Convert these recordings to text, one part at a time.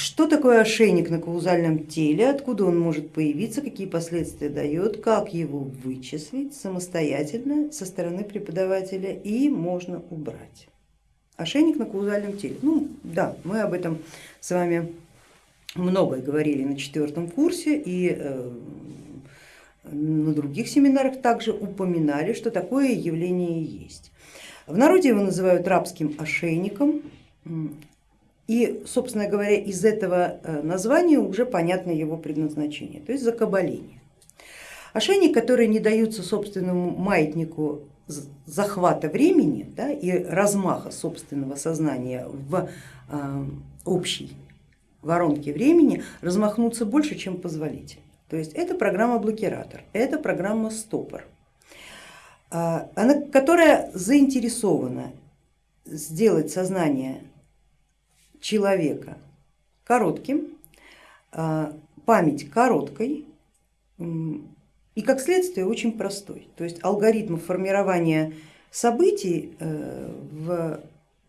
что такое ошейник на каузальном теле, откуда он может появиться, какие последствия дает, как его вычислить самостоятельно со стороны преподавателя и можно убрать. Ошейник на каузальном теле. Ну да, мы об этом с вами многое говорили на четвертом курсе и э, на других семинарах также упоминали, что такое явление есть. В народе его называют рабским ошейником, и, собственно говоря, из этого э, названия уже понятно его предназначение, то есть закабаление. Ошейник, который не даются собственному маятнику захвата времени да, и размаха собственного сознания в э, общей воронке времени, размахнуться больше, чем позволительно. То есть это программа-блокиратор, это программа стопор, э, она, которая заинтересована сделать сознание человека коротким, а, память короткой и как следствие очень простой. То есть алгоритмов формирования событий э, в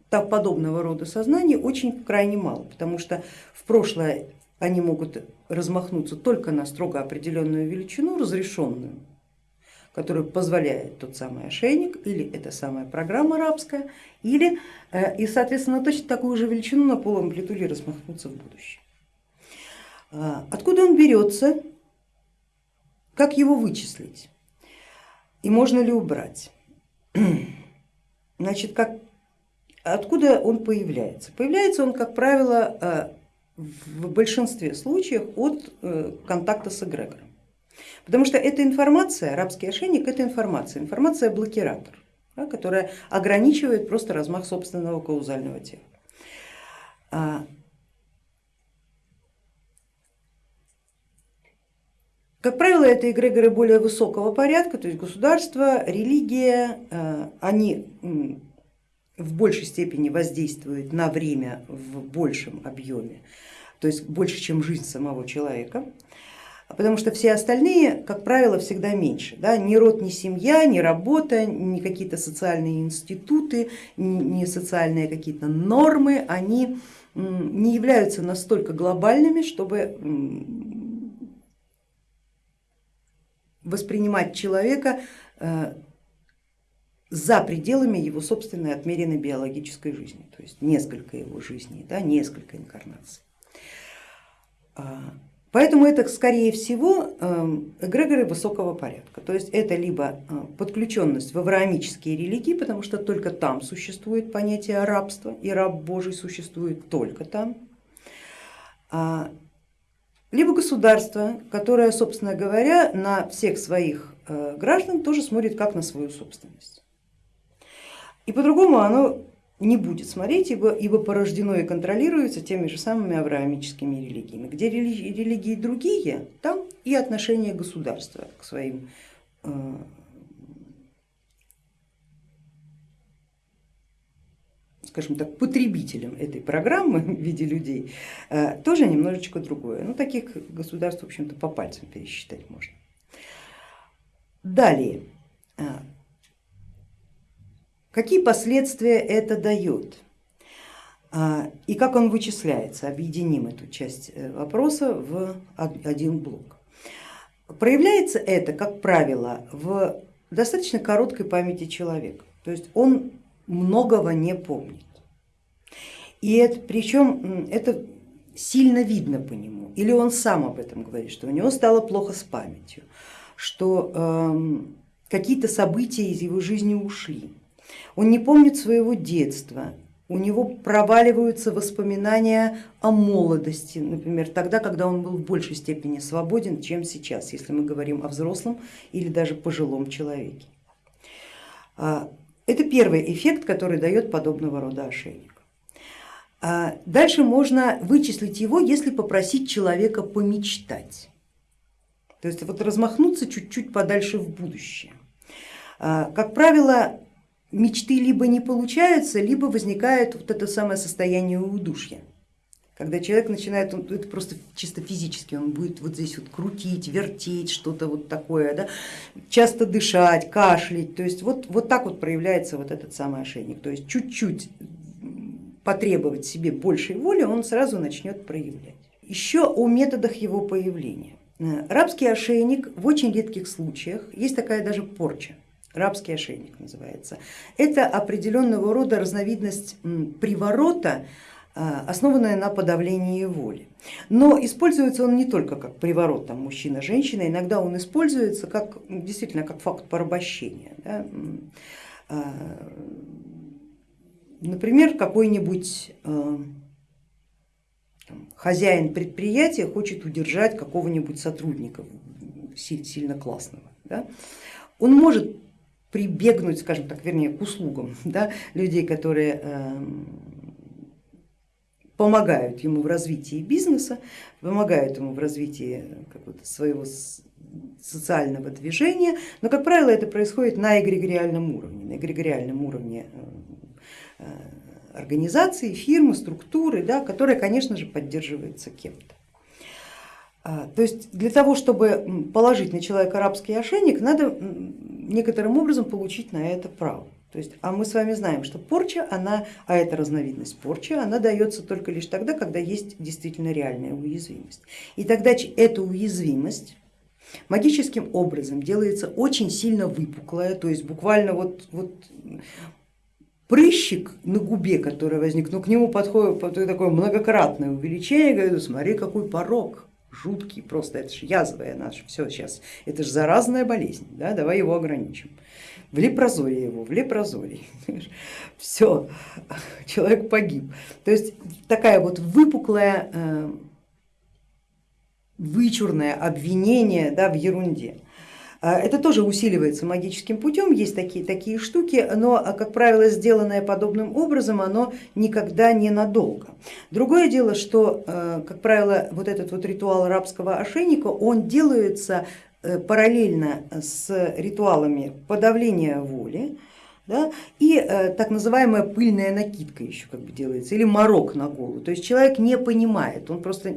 подобного рода сознании очень крайне мало, потому что в прошлое они могут размахнуться только на строго определенную величину, разрешенную который позволяет тот самый ошейник или эта самая программа рабская, или э, и соответственно точно такую же величину на полуамплитуде размахнуться в будущее. А, откуда он берется, как его вычислить и можно ли убрать? Значит, как, откуда он появляется? Появляется он, как правило, э, в большинстве случаев от э, контакта с эгрегором. Потому что эта информация, арабский ошейник, это информация, информация блокиратор, да, которая ограничивает просто размах собственного каузального тела. А, как правило, это эгрегоры более высокого порядка, то есть государство, религия, а, они в большей степени воздействуют на время в большем объеме, то есть больше, чем жизнь самого человека потому что все остальные, как правило, всегда меньше. Да? Ни род, ни семья, ни работа, ни какие-то социальные институты, ни социальные какие-то нормы, они не являются настолько глобальными, чтобы воспринимать человека э, за пределами его собственной отмеренной биологической жизни, то есть несколько его жизней, да, несколько инкарнаций. Поэтому это скорее всего эм, эгрегоры высокого порядка, то есть это либо э, подключенность в авраамические религии, потому что только там существует понятие рабства и раб Божий существует только там, а, либо государство, которое, собственно говоря, на всех своих э, граждан тоже смотрит как на свою собственность. И по-другому оно не будет смотреть, ибо, ибо порождено и контролируется теми же самыми авраамическими религиями. Где религии, религии другие, там и отношение государства к своим э, скажем так, потребителям этой программы в виде людей, э, тоже немножечко другое. Ну, таких государств, в общем-то, по пальцам пересчитать можно. Далее, э, Какие последствия это дает? А, и как он вычисляется? Объединим эту часть э, вопроса в один блок. Проявляется это, как правило, в достаточно короткой памяти человека, то есть он многого не помнит. И это, причем это сильно видно по нему, или он сам об этом говорит, что у него стало плохо с памятью, что э, какие-то события из его жизни ушли. Он не помнит своего детства, у него проваливаются воспоминания о молодости, например, тогда, когда он был в большей степени свободен, чем сейчас, если мы говорим о взрослом или даже пожилом человеке. А, это первый эффект, который дает подобного рода ошейник. А, дальше можно вычислить его, если попросить человека помечтать, то есть вот размахнуться чуть-чуть подальше в будущее. А, как правило, мечты либо не получаются, либо возникает вот это самое состояние удушья. Когда человек начинает, он, это просто чисто физически, он будет вот здесь вот крутить, вертеть, что-то вот такое, да? часто дышать, кашлять, то есть вот, вот так вот проявляется вот этот самый ошейник, то есть чуть-чуть потребовать себе большей воли, он сразу начнет проявлять. Еще о методах его появления. Э, рабский ошейник в очень редких случаях, есть такая даже порча, рабский ошейник называется. Это определенного рода разновидность приворота, э, основанная на подавлении воли. Но используется он не только как приворот там, мужчина-женщина, иногда он используется как, действительно как факт порабощения. Да? Э, например, какой-нибудь хозяин предприятия хочет удержать какого-нибудь сотрудника сильно классного, да, он может прибегнуть, скажем так, вернее, к услугам да, людей, которые э, помогают ему в развитии бизнеса, помогают ему в развитии своего социального движения, но, как правило, это происходит на эгрегориальном уровне, на эгрегориальном уровне э, организации, фирмы, структуры, да, которая, конечно же, поддерживается кем-то. А, то есть для того, чтобы положить на человека арабский ошейник, надо некоторым образом получить на это право. То есть, а мы с вами знаем, что порча, она, а это разновидность порчи, она дается только лишь тогда, когда есть действительно реальная уязвимость. И тогда эта уязвимость магическим образом делается очень сильно выпуклая, то есть буквально вот, вот прыщик на губе, который возник, но к нему подходит такое многократное увеличение, говорю, смотри, какой порог жуткий, просто это же язвая наша, все сейчас, это же заразная болезнь, да, давай его ограничим. В лепрозорие его, в лепрозорие, все, человек погиб. То есть такая вот выпуклая, э, вычурное обвинение да, в ерунде. А, это тоже усиливается магическим путем, есть такие, такие штуки, но, а, как правило, сделанное подобным образом, оно никогда не надолго. Другое дело, что, а, как правило, вот этот вот ритуал рабского ошейника, он делается э, параллельно с ритуалами подавления воли, да, и э, так называемая пыльная накидка еще как бы делается, или морок на голову. То есть человек не понимает, он просто,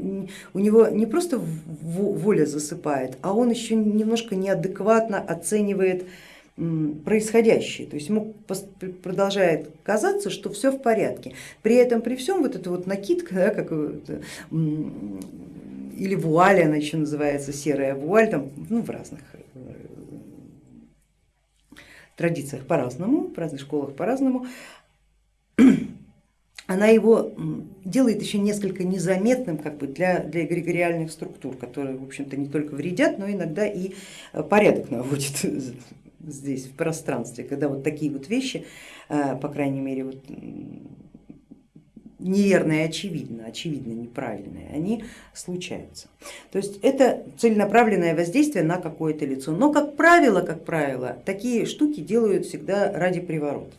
у него не просто воля засыпает, а он еще немножко неадекватно оценивает происходящее, то есть ему продолжает казаться, что все в порядке. При этом, при всем вот эта вот накидка, да, как или вуаль, она еще называется серая вуаль, там, ну, в разных э, традициях по-разному, в разных школах по-разному, она его делает еще несколько незаметным как бы для, для эгрегориальных структур, которые, в общем-то, не только вредят, но иногда и э, порядок наводят здесь, в пространстве, когда вот такие вот вещи, э, по крайней мере, вот неверные очевидно, очевидно неправильные, они случаются. То есть это целенаправленное воздействие на какое-то лицо. Но как правило, как правило, такие штуки делают всегда ради приворота.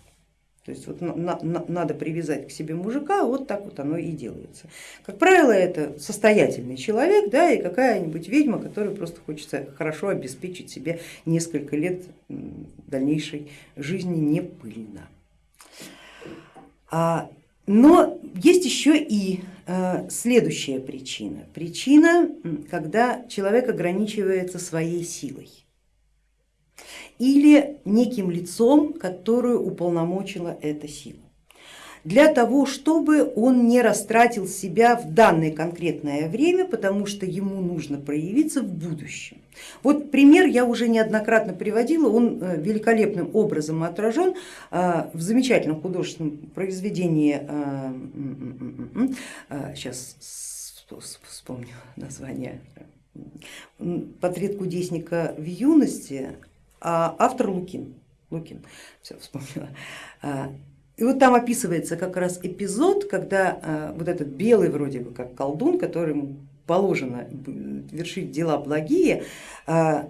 То есть вот на, на, надо привязать к себе мужика, вот так вот оно и делается. Как правило, это состоятельный человек да, и какая-нибудь ведьма, которой просто хочется хорошо обеспечить себе несколько лет дальнейшей жизни не пыльно. А но есть еще и э, следующая причина. Причина, когда человек ограничивается своей силой или неким лицом, которую уполномочила эта сила для того, чтобы он не растратил себя в данное конкретное время, потому что ему нужно проявиться в будущем. Вот пример я уже неоднократно приводила, он э, великолепным образом отражен э, в замечательном художественном произведении, сейчас э, вспомню название, портрет кудесника в юности, а автор Лукин. Лукин, все вспомнила. И вот там описывается как раз эпизод, когда э, вот этот белый вроде бы как колдун, которому положено вершить дела благие, э,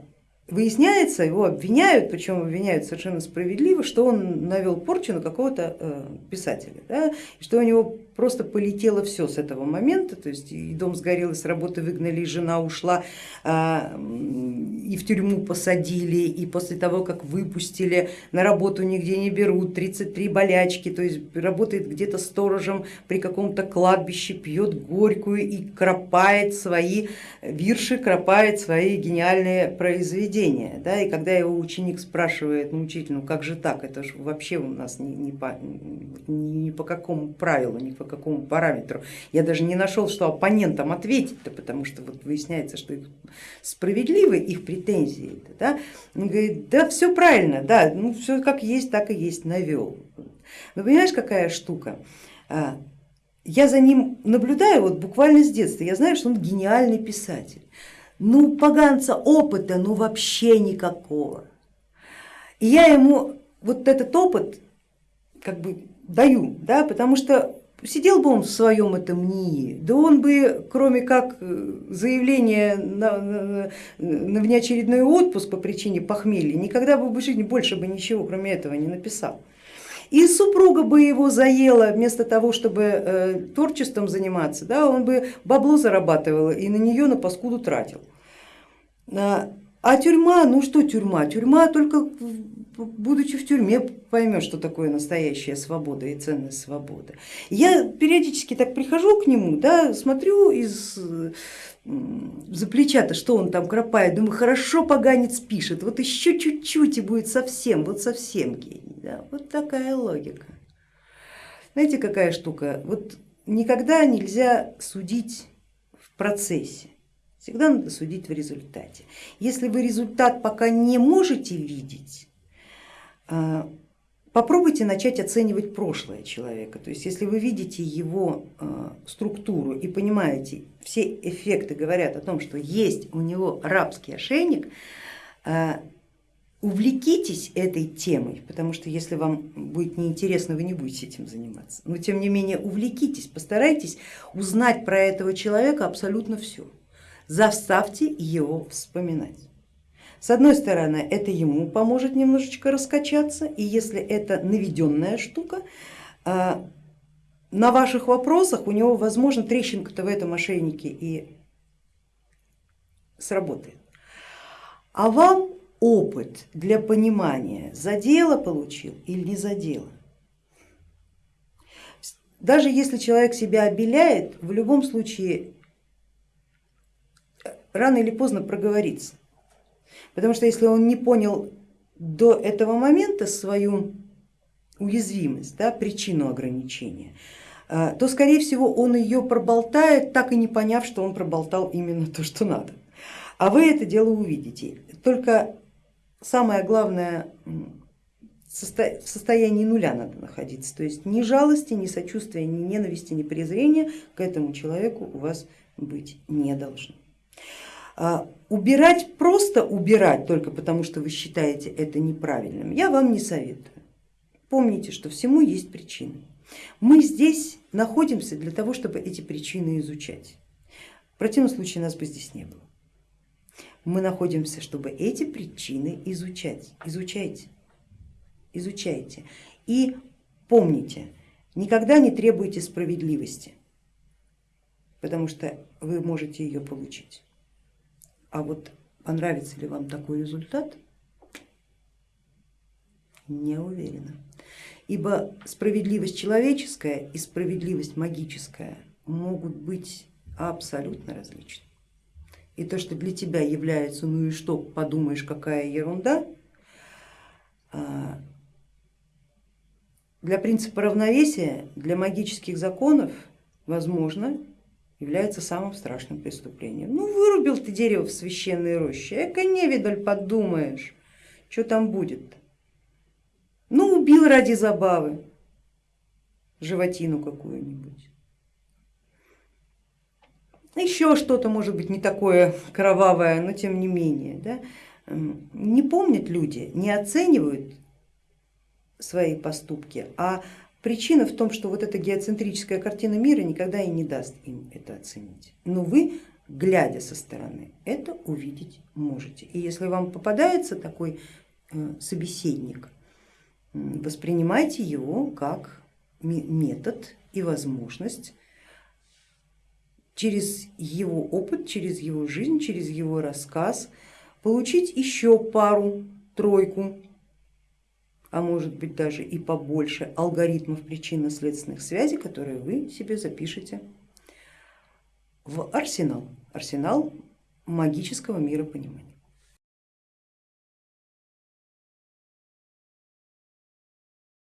выясняется, его обвиняют, причем обвиняют совершенно справедливо, что он навел порчу на какого-то э, писателя, да, что у него просто полетело все с этого момента, то есть и дом сгорел, и с работы выгнали, и жена ушла, а, и в тюрьму посадили, и после того, как выпустили, на работу нигде не берут, 33 болячки, то есть работает где-то сторожем при каком-то кладбище, пьет горькую и кропает свои вирши, кропает свои гениальные произведения поведения. Да, и когда его ученик спрашивает, ну учитель, ну как же так, это же вообще у нас не, не, по, не, по какому правилу, ни по какому параметру. Я даже не нашел, что оппонентам ответить-то, потому что вот выясняется, что их справедливы их претензии. Да? Он говорит, да все правильно, да, ну все как есть, так и есть, навел. Но понимаешь, какая штука? А, я за ним наблюдаю вот буквально с детства, я знаю, что он гениальный писатель. Ну, поганца опыта, ну вообще никакого. И я ему вот этот опыт как бы даю, да, потому что сидел бы он в своем этом НИИ, да он бы, кроме как э, заявления на, на, на внеочередной отпуск по причине похмелья, никогда бы в жизни больше бы ничего кроме этого не написал. И супруга бы его заела вместо того, чтобы э, творчеством заниматься, да, он бы бабло зарабатывал и на нее на паскуду тратил. А, а тюрьма, ну что тюрьма? Тюрьма только будучи в тюрьме поймет, что такое настоящая свобода и ценность свободы. Я периодически так прихожу к нему, да, смотрю из за плеча-то, что он там кропает, думаю, хорошо поганец пишет, вот еще чуть-чуть и будет совсем, вот совсем гений. Да? Вот такая логика. Знаете, какая штука? Вот никогда нельзя судить в процессе, всегда надо судить в результате. Если вы результат пока не можете видеть, а, Попробуйте начать оценивать прошлое человека, то есть если вы видите его э, структуру и понимаете, все эффекты говорят о том, что есть у него рабский ошейник, э, увлекитесь этой темой, потому что если вам будет неинтересно, вы не будете этим заниматься, но тем не менее увлекитесь, постарайтесь узнать про этого человека абсолютно все, заставьте его вспоминать. С одной стороны, это ему поможет немножечко раскачаться, и если это наведенная штука, а, на ваших вопросах у него, возможно, трещинка-то в этом ошейнике и сработает. А вам опыт для понимания, за дело получил или не за дело. Даже если человек себя обеляет, в любом случае рано или поздно проговорится. Потому что если он не понял до этого момента свою уязвимость, да, причину ограничения, а, то скорее всего он ее проболтает, так и не поняв, что он проболтал именно то, что надо. А вы это дело увидите. Только самое главное в состоянии нуля надо находиться, то есть ни жалости, ни сочувствия, ни ненависти, ни презрения к этому человеку у вас быть не должно. Убирать, просто убирать только потому, что вы считаете это неправильным, я вам не советую. Помните, что всему есть причины. Мы здесь находимся для того, чтобы эти причины изучать. В противном случае нас бы здесь не было. Мы находимся, чтобы эти причины изучать. Изучайте, изучайте. И помните, никогда не требуйте справедливости, потому что вы можете ее получить. А вот понравится ли вам такой результат, не уверена. Ибо справедливость человеческая и справедливость магическая могут быть абсолютно различны. И то, что для тебя является, ну и что, подумаешь, какая ерунда, а, для принципа равновесия, для магических законов, возможно, является самым страшным преступлением. Ну вырубил ты дерево в священной роще, эко невидаль подумаешь, что там будет. -то? Ну убил ради забавы животину какую-нибудь. Еще что-то может быть не такое кровавое, но тем не менее. Да? Не помнят люди, не оценивают свои поступки, а Причина в том, что вот эта геоцентрическая картина мира никогда и не даст им это оценить. Но вы, глядя со стороны, это увидеть можете. И если вам попадается такой э, собеседник, воспринимайте его как метод и возможность через его опыт, через его жизнь, через его рассказ получить еще пару, тройку а может быть даже и побольше алгоритмов причинно-следственных связей, которые вы себе запишете в арсенал, арсенал магического мира понимания.